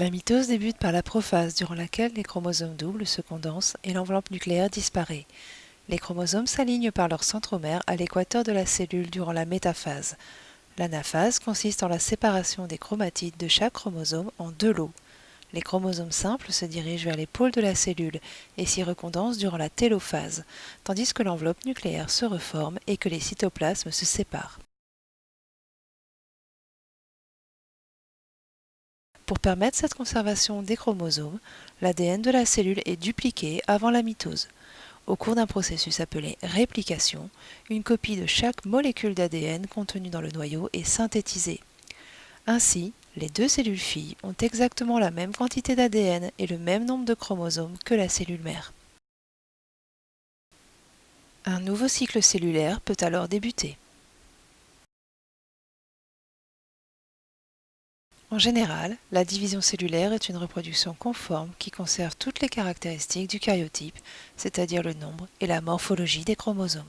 La mitose débute par la prophase durant laquelle les chromosomes doubles se condensent et l'enveloppe nucléaire disparaît. Les chromosomes s'alignent par leur centromère à l'équateur de la cellule durant la métaphase. L'anaphase consiste en la séparation des chromatides de chaque chromosome en deux lots. Les chromosomes simples se dirigent vers les pôles de la cellule et s'y recondensent durant la télophase, tandis que l'enveloppe nucléaire se reforme et que les cytoplasmes se séparent. Pour permettre cette conservation des chromosomes, l'ADN de la cellule est dupliqué avant la mitose. Au cours d'un processus appelé réplication, une copie de chaque molécule d'ADN contenue dans le noyau est synthétisée. Ainsi, les deux cellules filles ont exactement la même quantité d'ADN et le même nombre de chromosomes que la cellule mère. Un nouveau cycle cellulaire peut alors débuter. En général, la division cellulaire est une reproduction conforme qui conserve toutes les caractéristiques du karyotype, c'est-à-dire le nombre et la morphologie des chromosomes.